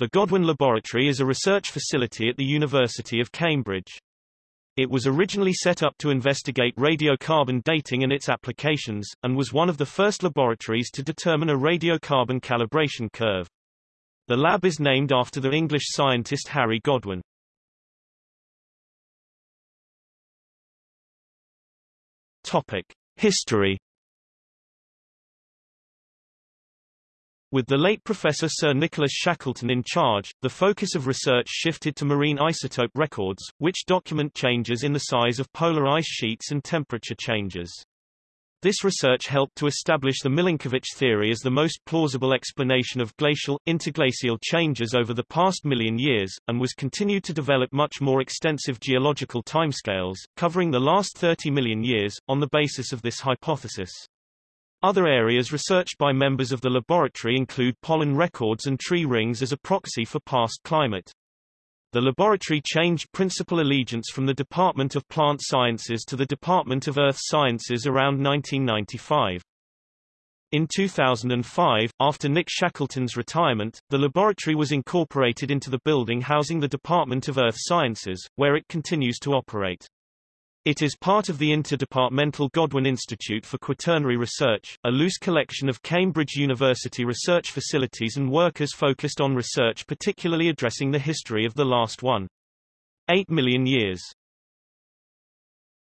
The Godwin Laboratory is a research facility at the University of Cambridge. It was originally set up to investigate radiocarbon dating and its applications, and was one of the first laboratories to determine a radiocarbon calibration curve. The lab is named after the English scientist Harry Godwin. Topic: History With the late Professor Sir Nicholas Shackleton in charge, the focus of research shifted to marine isotope records, which document changes in the size of polar ice sheets and temperature changes. This research helped to establish the Milankovitch theory as the most plausible explanation of glacial, interglacial changes over the past million years, and was continued to develop much more extensive geological timescales, covering the last 30 million years, on the basis of this hypothesis. Other areas researched by members of the laboratory include pollen records and tree rings as a proxy for past climate. The laboratory changed principal allegiance from the Department of Plant Sciences to the Department of Earth Sciences around 1995. In 2005, after Nick Shackleton's retirement, the laboratory was incorporated into the building housing the Department of Earth Sciences, where it continues to operate. It is part of the Interdepartmental Godwin Institute for Quaternary Research, a loose collection of Cambridge University research facilities and workers focused on research particularly addressing the history of the last one. 8 million years.